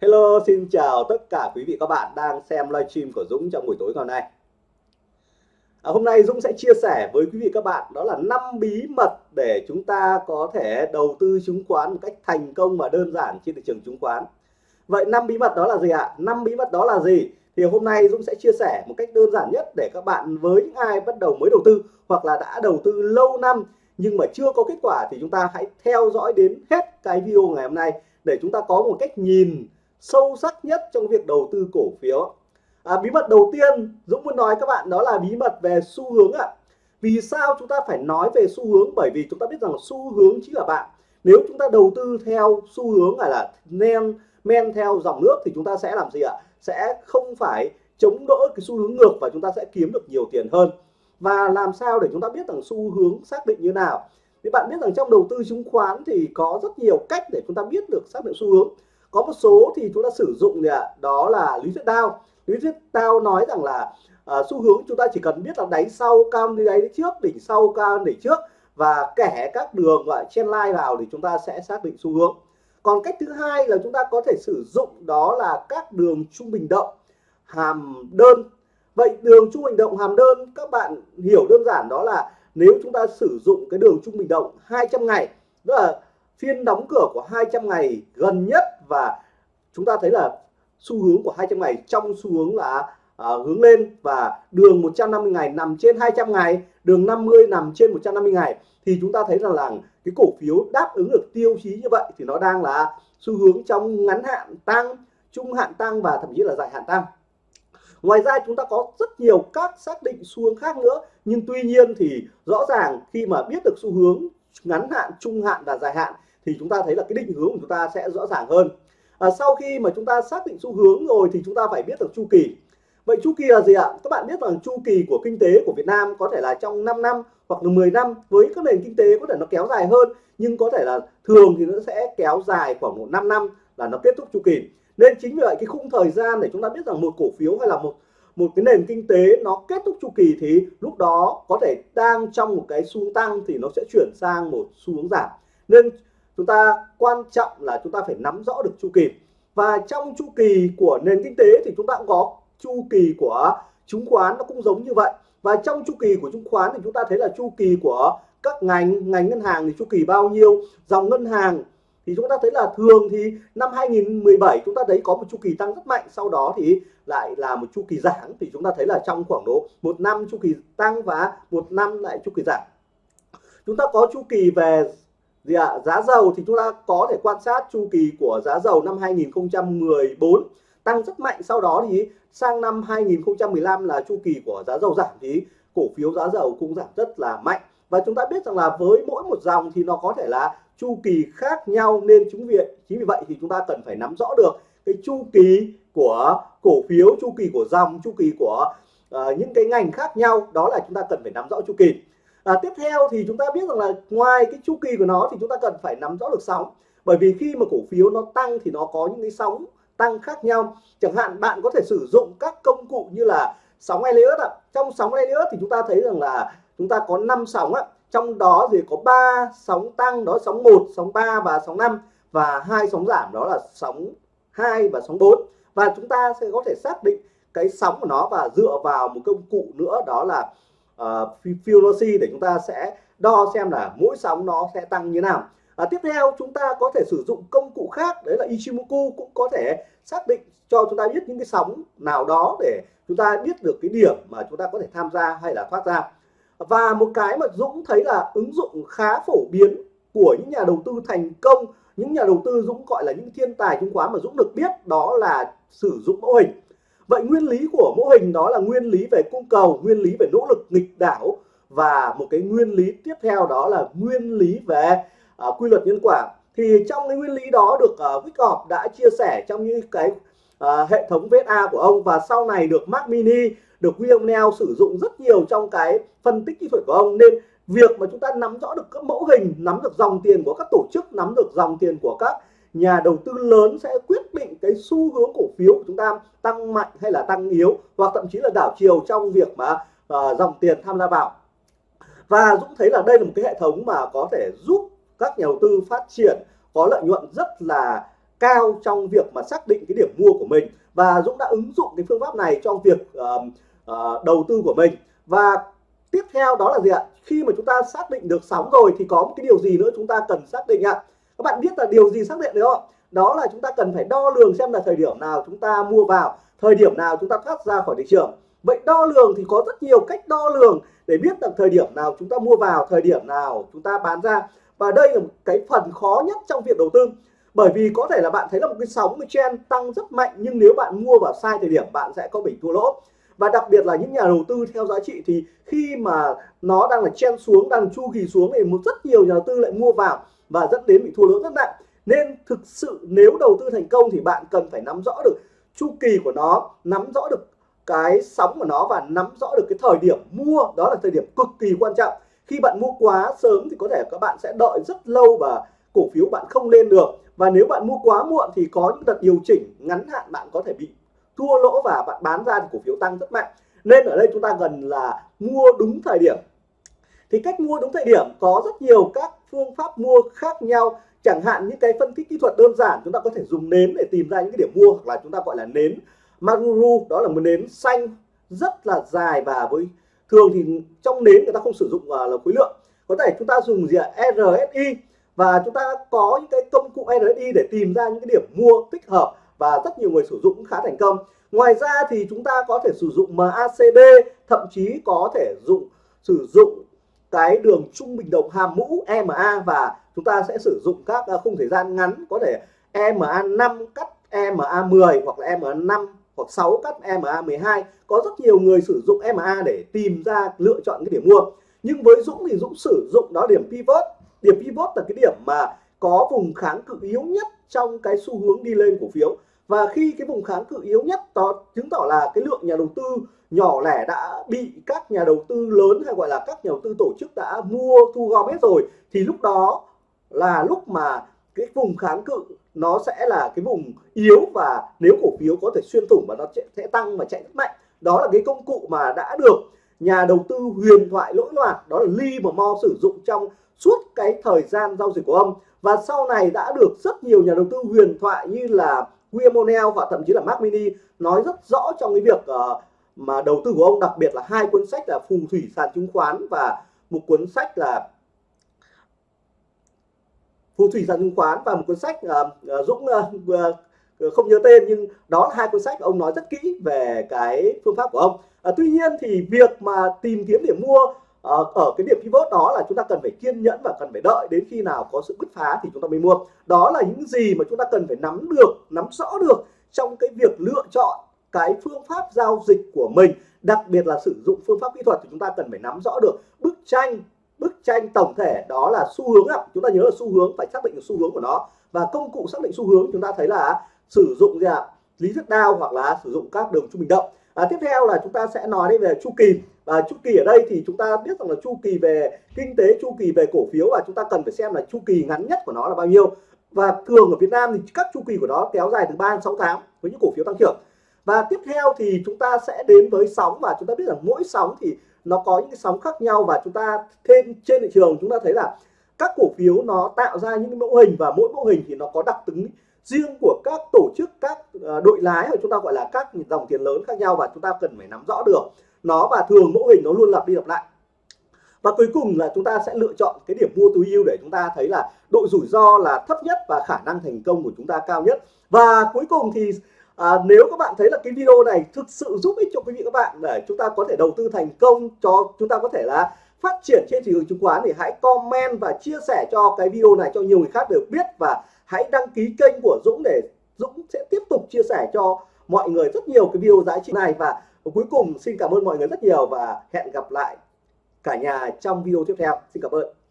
Hello, xin chào tất cả quý vị các bạn đang xem livestream của Dũng trong buổi tối ngày hôm nay. À, hôm nay Dũng sẽ chia sẻ với quý vị các bạn đó là năm bí mật để chúng ta có thể đầu tư chứng khoán một cách thành công và đơn giản trên thị trường chứng khoán. Vậy năm bí mật đó là gì ạ? Năm bí mật đó là gì? Thì hôm nay Dũng sẽ chia sẻ một cách đơn giản nhất để các bạn với những ai bắt đầu mới đầu tư hoặc là đã đầu tư lâu năm nhưng mà chưa có kết quả thì chúng ta hãy theo dõi đến hết cái video ngày hôm nay để chúng ta có một cách nhìn sâu sắc nhất trong việc đầu tư cổ phiếu. À, bí mật đầu tiên Dũng muốn nói các bạn đó là bí mật về xu hướng ạ. À. vì sao chúng ta phải nói về xu hướng? Bởi vì chúng ta biết rằng xu hướng chính là bạn. Nếu chúng ta đầu tư theo xu hướng là men men theo dòng nước thì chúng ta sẽ làm gì ạ? Sẽ không phải chống đỡ cái xu hướng ngược và chúng ta sẽ kiếm được nhiều tiền hơn. Và làm sao để chúng ta biết rằng xu hướng xác định như nào? Thì bạn biết rằng trong đầu tư chứng khoán thì có rất nhiều cách để chúng ta biết được xác định xu hướng có một số thì chúng ta sử dụng gì ạ đó là lý thuyết Tao, lý thuyết Tao nói rằng là uh, xu hướng chúng ta chỉ cần biết là đáy sau cao đi đáy trước đỉnh sau cao đỉnh trước và kẻ các đường gọi chen line vào thì chúng ta sẽ xác định xu hướng. Còn cách thứ hai là chúng ta có thể sử dụng đó là các đường trung bình động hàm đơn. Vậy đường trung bình động hàm đơn các bạn hiểu đơn giản đó là nếu chúng ta sử dụng cái đường trung bình động 200 ngày tức là phiên đóng cửa của 200 ngày gần nhất và chúng ta thấy là xu hướng của 200 ngày trong xu hướng là à, hướng lên và đường 150 ngày nằm trên 200 ngày đường 50 nằm trên 150 ngày. Thì chúng ta thấy rằng là cái cổ phiếu đáp ứng được tiêu chí như vậy thì nó đang là xu hướng trong ngắn hạn tăng trung hạn tăng và thậm chí là dài hạn tăng. Ngoài ra chúng ta có rất nhiều các xác định xu hướng khác nữa nhưng tuy nhiên thì rõ ràng khi mà biết được xu hướng ngắn hạn trung hạn và dài hạn thì chúng ta thấy là cái định hướng của chúng ta sẽ rõ ràng hơn. À, sau khi mà chúng ta xác định xu hướng rồi thì chúng ta phải biết được chu kỳ. Vậy chu kỳ là gì ạ? Các bạn biết rằng chu kỳ của kinh tế của Việt Nam có thể là trong 5 năm hoặc là 10 năm với các nền kinh tế có thể nó kéo dài hơn nhưng có thể là thường thì nó sẽ kéo dài khoảng một 5 năm là nó kết thúc chu kỳ. Nên chính vì vậy cái khung thời gian để chúng ta biết rằng một cổ phiếu hay là một một cái nền kinh tế nó kết thúc chu kỳ thì lúc đó có thể đang trong một cái xu hướng tăng thì nó sẽ chuyển sang một xu hướng giảm. Nên chúng ta quan trọng là chúng ta phải nắm rõ được chu kỳ và trong chu kỳ của nền kinh tế thì chúng ta cũng có chu kỳ của chứng khoán nó cũng giống như vậy và trong chu kỳ của chứng khoán thì chúng ta thấy là chu kỳ của các ngành ngành ngân hàng thì chu kỳ bao nhiêu dòng ngân hàng thì chúng ta thấy là thường thì năm 2017 chúng ta thấy có một chu kỳ tăng rất mạnh sau đó thì lại là một chu kỳ giảm thì chúng ta thấy là trong khoảng độ một năm chu kỳ tăng và một năm lại chu kỳ giảm chúng ta có chu kỳ về gì ạ? Giá dầu thì chúng ta có thể quan sát chu kỳ của giá dầu năm 2014 tăng rất mạnh sau đó thì sang năm 2015 là chu kỳ của giá dầu giảm thì cổ phiếu giá dầu cũng giảm rất là mạnh. Và chúng ta biết rằng là với mỗi một dòng thì nó có thể là chu kỳ khác nhau nên chúng viện chính vì vậy thì chúng ta cần phải nắm rõ được cái chu kỳ của cổ phiếu chu kỳ của dòng chu kỳ của uh, những cái ngành khác nhau. Đó là chúng ta cần phải nắm rõ chu kỳ à, tiếp theo thì chúng ta biết rằng là ngoài cái chu kỳ của nó thì chúng ta cần phải nắm rõ được sóng. Bởi vì khi mà cổ phiếu nó tăng thì nó có những cái sóng tăng khác nhau. Chẳng hạn bạn có thể sử dụng các công cụ như là sóng Elliott ạ. Trong sóng Elliott thì chúng ta thấy rằng là chúng ta có 5 sóng ạ. Trong đó thì có 3 sóng tăng đó sóng 1 sóng 3 và sóng 5 và hai sóng giảm đó là sóng 2 và sóng 4 và chúng ta sẽ có thể xác định cái sóng của nó và dựa vào một công cụ nữa đó là Ờ, uh, Fibonacci để chúng ta sẽ đo xem là mỗi sóng nó sẽ tăng như nào. À, tiếp theo chúng ta có thể sử dụng công cụ khác đấy là Ichimoku cũng có thể xác định cho chúng ta biết những cái sóng nào đó để chúng ta biết được cái điểm mà chúng ta có thể tham gia hay là thoát ra. Và một cái mà Dũng thấy là ứng dụng khá phổ biến của những nhà đầu tư thành công những nhà đầu tư Dũng gọi là những thiên tài chứng khoán mà Dũng được biết đó là sử dụng mẫu hình vậy nguyên lý của mô hình đó là nguyên lý về cung cầu nguyên lý về nỗ lực nghịch đảo và một cái nguyên lý tiếp theo đó là nguyên lý về uh, quy luật nhân quả. Thì trong cái nguyên lý đó được à, uh, Wyckoff đã chia sẻ trong những cái uh, hệ thống VSA của ông và sau này được Mac Mini được William Neal sử dụng rất nhiều trong cái phân tích kỹ thuật của ông. Nên việc mà chúng ta nắm rõ được các mẫu hình nắm được dòng tiền của các tổ chức nắm được dòng tiền của các nhà đầu tư lớn sẽ quyết cái xu hướng cổ phiếu của chúng ta tăng mạnh hay là tăng yếu hoặc thậm chí là đảo chiều trong việc mà uh, dòng tiền tham gia vào. Và Dũng thấy là đây là một cái hệ thống mà có thể giúp các nhà đầu tư phát triển có lợi nhuận rất là cao trong việc mà xác định cái điểm mua của mình. Và Dũng đã ứng dụng cái phương pháp này trong việc uh, uh, đầu tư của mình. Và tiếp theo đó là gì ạ? Khi mà chúng ta xác định được sóng rồi thì có một cái điều gì nữa chúng ta cần xác định ạ? Các bạn biết là điều gì xác định được không đó là chúng ta cần phải đo lường xem là thời điểm nào chúng ta mua vào, thời điểm nào chúng ta thoát ra khỏi thị trường. Vậy đo lường thì có rất nhiều cách đo lường để biết được thời điểm nào chúng ta mua vào, thời điểm nào chúng ta bán ra. Và đây là một cái phần khó nhất trong việc đầu tư. Bởi vì có thể là bạn thấy là một cái sóng cái trend tăng rất mạnh, nhưng nếu bạn mua vào sai thời điểm, bạn sẽ có bị thua lỗ. Và đặc biệt là những nhà đầu tư theo giá trị thì khi mà nó đang là chen xuống, đang chu kỳ xuống thì một rất nhiều nhà đầu tư lại mua vào và dẫn đến bị thua lỗ rất nặng nên thực sự nếu đầu tư thành công thì bạn cần phải nắm rõ được chu kỳ của nó, nắm rõ được cái sóng của nó và nắm rõ được cái thời điểm mua. Đó là thời điểm cực kỳ quan trọng. Khi bạn mua quá sớm thì có thể các bạn sẽ đợi rất lâu và cổ phiếu bạn không lên được. Và nếu bạn mua quá muộn thì có những đợt điều chỉnh ngắn hạn bạn có thể bị thua lỗ và bạn bán ra thì cổ phiếu tăng rất mạnh. Nên ở đây chúng ta cần là mua đúng thời điểm. Thì cách mua đúng thời điểm có rất nhiều các phương pháp mua khác nhau chẳng hạn những cái phân tích kỹ thuật đơn giản chúng ta có thể dùng nến để tìm ra những cái điểm mua hoặc là chúng ta gọi là nến Maruru. Đó là một nến xanh rất là dài và với thường thì trong nến người ta không sử dụng uh, là khối lượng. Có thể chúng ta dùng gì ạ? RSI và chúng ta có những cái công cụ RSI để tìm ra những cái điểm mua tích hợp và rất nhiều người sử dụng cũng khá thành công. Ngoài ra thì chúng ta có thể sử dụng MACD thậm chí có thể dụng sử dụng cái đường trung bình đồng hàm mũ EMA và chúng ta sẽ sử dụng các à, khung thời gian ngắn, có thể EMA 5 cắt EMA 10 hoặc là EMA 5 hoặc 6 cắt EMA 12 có rất nhiều người sử dụng EMA để tìm ra, lựa chọn cái điểm mua. Nhưng với Dũng thì Dũng sử dụng đó điểm pivot. Điểm pivot là cái điểm mà có vùng kháng cự yếu nhất trong cái xu hướng đi lên cổ phiếu. Và khi cái vùng kháng cự yếu nhất đó chứng tỏ là cái lượng nhà đầu tư nhỏ lẻ đã bị các nhà đầu tư lớn hay gọi là các nhà đầu tư tổ chức đã mua, thu gom hết rồi, thì lúc đó là lúc mà cái vùng kháng cự nó sẽ là cái vùng yếu và nếu cổ phiếu có thể xuyên thủng và nó sẽ tăng và chạy rất mạnh. Đó là cái công cụ mà đã được nhà đầu tư huyền thoại lỗi loạn đó là Lee mà Mo sử dụng trong suốt cái thời gian giao dịch của ông. Và sau này đã được rất nhiều nhà đầu tư huyền thoại như là William O'Neill và thậm chí là Mark Mini nói rất rõ trong cái việc uh, mà đầu tư của ông đặc biệt là hai cuốn sách là phù thủy sàn chứng khoán và một cuốn sách là phù thủy sàn chứng khoán và một cuốn sách uh, Dũng uh, không nhớ tên nhưng đó là hai cuốn sách ông nói rất kỹ về cái phương pháp của ông. Uh, tuy nhiên thì việc mà tìm kiếm điểm mua uh, ở cái điểm pivot đó là chúng ta cần phải kiên nhẫn và cần phải đợi đến khi nào có sự bứt phá thì chúng ta mới mua. Đó là những gì mà chúng ta cần phải nắm được nắm rõ được trong cái việc lựa chọn cái phương pháp giao dịch của mình đặc biệt là sử dụng phương pháp kỹ thuật thì chúng ta cần phải nắm rõ được bức tranh bức tranh tổng thể đó là xu hướng ạ. Chúng ta nhớ là xu hướng phải xác định được xu hướng của nó. Và công cụ xác định xu hướng chúng ta thấy là sử dụng gì ạ? Lý thuyết đao hoặc là sử dụng các đường trung bình động. À, tiếp theo là chúng ta sẽ nói đến về chu kỳ. Và chu kỳ ở đây thì chúng ta biết rằng là chu kỳ về kinh tế chu kỳ về cổ phiếu và chúng ta cần phải xem là chu kỳ ngắn nhất của nó là bao nhiêu. Và thường ở Việt Nam thì các chu kỳ của nó kéo dài từ 3 đến 6 tháng với những cổ phiếu tăng trưởng. Và tiếp theo thì chúng ta sẽ đến với sóng và chúng ta biết rằng mỗi sóng thì nó có những cái sóng khác nhau và chúng ta thêm trên thị trường chúng ta thấy là các cổ phiếu nó tạo ra những mẫu hình và mỗi mẫu hình thì nó có đặc tính riêng của các tổ chức, các ờ, đội lái hoặc chúng ta gọi là các dòng tiền lớn khác nhau và chúng ta cần phải nắm rõ được nó và thường mẫu hình nó luôn lặp đi lặp lại. Và cuối cùng là chúng ta sẽ lựa chọn cái điểm mua tối ưu để chúng ta thấy là độ rủi ro là thấp nhất và khả năng thành công của chúng ta cao nhất. Và cuối cùng thì à, nếu các bạn thấy là cái video này thực sự giúp ích cho quý vị các bạn để chúng ta có thể đầu tư thành công cho chúng ta có thể là phát triển trên thị trường chứng khoán thì hãy comment và chia sẻ cho cái video này cho nhiều người khác được biết. Và hãy đăng ký kênh của Dũng để Dũng sẽ tiếp tục chia sẻ cho mọi người rất nhiều cái video giá trị này. Và cuối cùng xin cảm ơn mọi người rất nhiều và hẹn gặp lại cả nhà trong video tiếp theo. Xin cảm ơn.